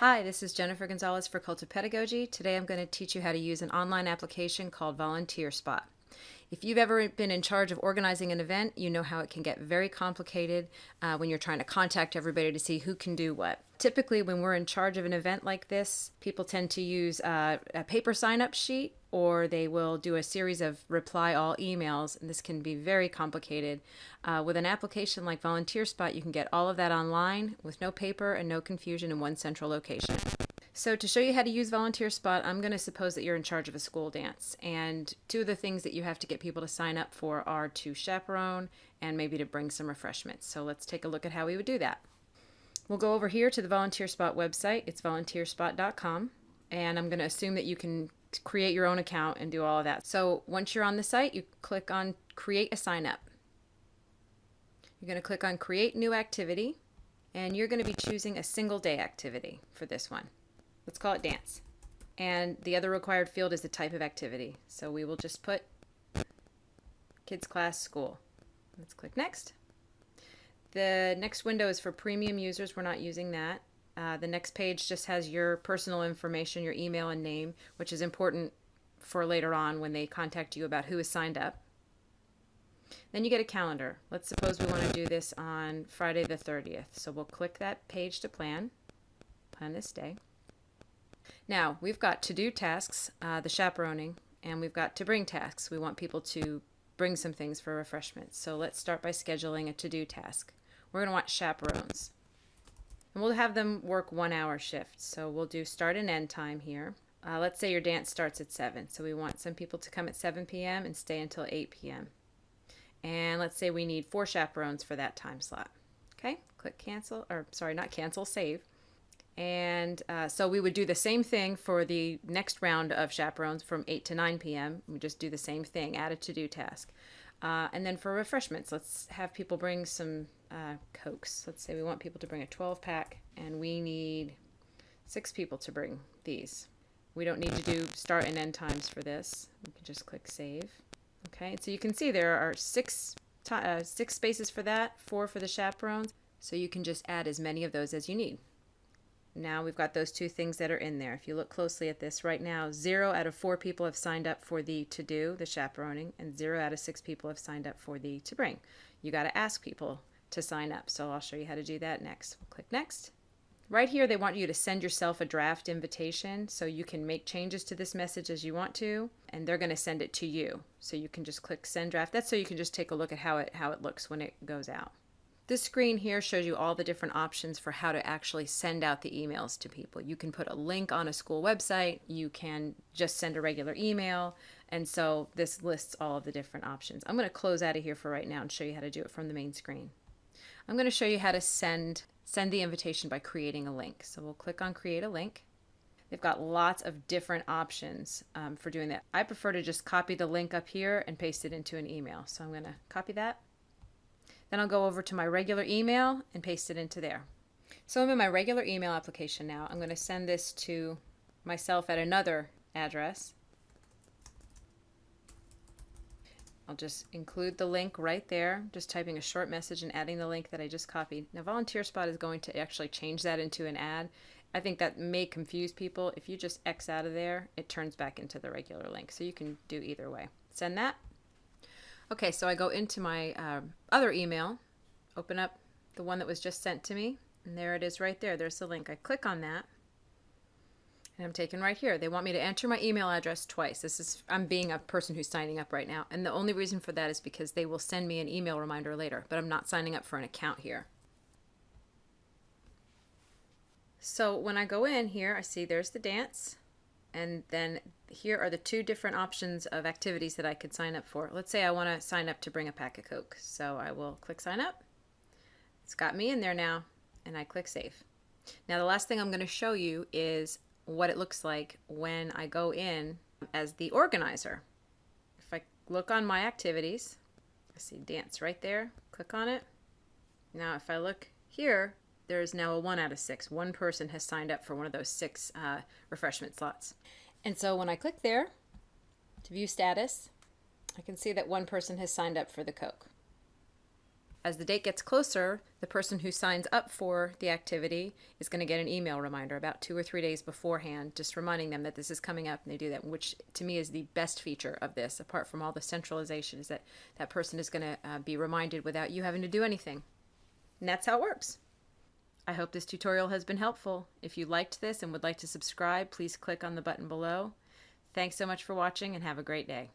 Hi, this is Jennifer Gonzalez for Cult of Pedagogy. Today I'm going to teach you how to use an online application called Volunteer Spot. If you've ever been in charge of organizing an event, you know how it can get very complicated uh, when you're trying to contact everybody to see who can do what. Typically, when we're in charge of an event like this, people tend to use uh, a paper sign up sheet or they will do a series of reply all emails, and this can be very complicated. Uh, with an application like Volunteer Spot, you can get all of that online with no paper and no confusion in one central location. So to show you how to use Volunteer Spot, I'm going to suppose that you're in charge of a school dance. And two of the things that you have to get people to sign up for are to chaperone and maybe to bring some refreshments. So let's take a look at how we would do that. We'll go over here to the Volunteer Spot website. It's volunteerspot.com. And I'm going to assume that you can create your own account and do all of that. So once you're on the site, you click on Create a Sign Up. You're going to click on Create New Activity. And you're going to be choosing a single day activity for this one. Let's call it dance. And the other required field is the type of activity. So we will just put kids class school. Let's click next. The next window is for premium users. We're not using that. Uh, the next page just has your personal information, your email and name, which is important for later on when they contact you about who is signed up. Then you get a calendar. Let's suppose we want to do this on Friday the 30th. So we'll click that page to plan, plan this day. Now, we've got to-do tasks, uh, the chaperoning, and we've got to bring tasks. We want people to bring some things for refreshments. So let's start by scheduling a to-do task. We're going to want chaperones. And we'll have them work one hour shifts. So we'll do start and end time here. Uh, let's say your dance starts at 7. So we want some people to come at 7 p.m. and stay until 8 p.m. And let's say we need four chaperones for that time slot. Okay, click cancel, or sorry, not cancel, save. And uh, so we would do the same thing for the next round of chaperones from 8 to 9 p.m. We just do the same thing, add a to-do task. Uh, and then for refreshments, let's have people bring some uh, Cokes. Let's say we want people to bring a 12 pack and we need six people to bring these. We don't need to do start and end times for this. We can just click save. Okay, so you can see there are six, uh, six spaces for that, four for the chaperones. So you can just add as many of those as you need. Now we've got those two things that are in there. If you look closely at this right now, zero out of four people have signed up for the to do, the chaperoning, and zero out of six people have signed up for the to bring. You got to ask people to sign up. So I'll show you how to do that next. We'll click next. Right here, they want you to send yourself a draft invitation so you can make changes to this message as you want to, and they're going to send it to you. So you can just click send draft. That's so you can just take a look at how it, how it looks when it goes out. This screen here shows you all the different options for how to actually send out the emails to people. You can put a link on a school website, you can just send a regular email, and so this lists all of the different options. I'm going to close out of here for right now and show you how to do it from the main screen. I'm going to show you how to send send the invitation by creating a link. So we'll click on create a link. They've got lots of different options um, for doing that. I prefer to just copy the link up here and paste it into an email. So I'm going to copy that then I'll go over to my regular email and paste it into there. So I'm in my regular email application now. I'm going to send this to myself at another address. I'll just include the link right there, just typing a short message and adding the link that I just copied. Now Volunteer Spot is going to actually change that into an ad. I think that may confuse people. If you just X out of there, it turns back into the regular link. So you can do either way. Send that. Okay, so I go into my uh, other email, open up the one that was just sent to me, and there it is right there. There's the link. I click on that, and I'm taken right here. They want me to enter my email address twice. This is I'm being a person who's signing up right now, and the only reason for that is because they will send me an email reminder later, but I'm not signing up for an account here. So when I go in here, I see there's the dance. And then here are the two different options of activities that I could sign up for. Let's say I want to sign up to bring a pack of Coke. So I will click sign up. It's got me in there now and I click save. Now the last thing I'm going to show you is what it looks like when I go in as the organizer. If I look on my activities, I see dance right there, click on it. Now if I look here, there is now a one out of six. One person has signed up for one of those six uh, refreshment slots. And so when I click there to view status, I can see that one person has signed up for the Coke. as the date gets closer, the person who signs up for the activity is going to get an email reminder about two or three days beforehand, just reminding them that this is coming up and they do that, which to me is the best feature of this, apart from all the centralization, is that that person is going to uh, be reminded without you having to do anything. And that's how it works. I hope this tutorial has been helpful. If you liked this and would like to subscribe, please click on the button below. Thanks so much for watching and have a great day.